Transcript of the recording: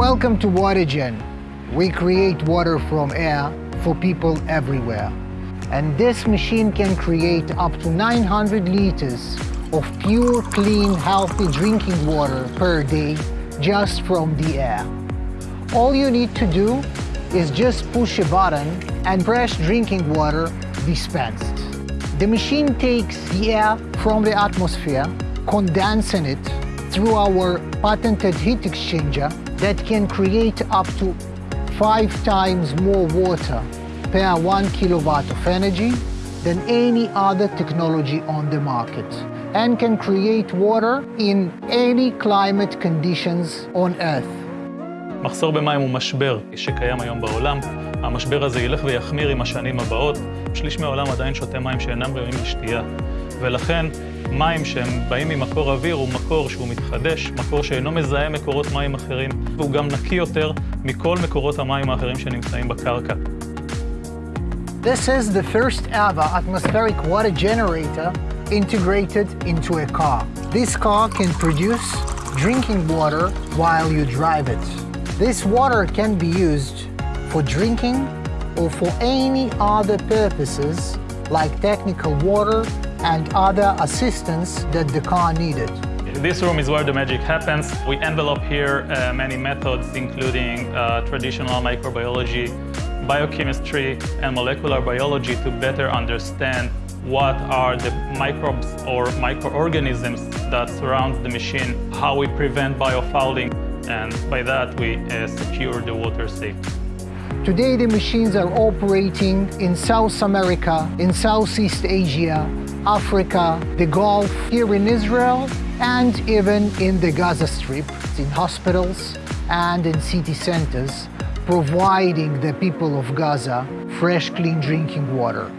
Welcome to WaterGen. We create water from air for people everywhere. And this machine can create up to 900 liters of pure, clean, healthy drinking water per day just from the air. All you need to do is just push a button and fresh drinking water dispensed. The machine takes the air from the atmosphere, condensing it through our patented heat exchanger that can create up to five times more water per one kilowatt of energy than any other technology on the market and can create water in any climate conditions on earth. מחסור במים הוא משבר שקיים היום בעולם. המשבר הזה ילך ויחמיר עם השנים הבאות. שליש מהעולם עדיין שותה מים שאינם ראויים לשתייה. ולכן, מים שהם באים ממקור אוויר הוא מקור שהוא מתחדש, מקור שאינו מזהה מקורות מים אחרים, והוא גם נקי יותר מכל מקורות המים האחרים שנמצאים בקרקע. This is the first ever atmospheric water generator integrated into a car. This car can produce drinking water while you drive it. This water can be used for drinking or for any other purposes like technical water and other assistance that the car needed. This room is where the magic happens. We envelop here uh, many methods, including uh, traditional microbiology, biochemistry, and molecular biology to better understand what are the microbes or microorganisms that surround the machine, how we prevent biofouling, and by that we uh, secure the water safety. Today the machines are operating in South America, in Southeast Asia, Africa, the Gulf, here in Israel, and even in the Gaza Strip, in hospitals and in city centers, providing the people of Gaza fresh, clean drinking water.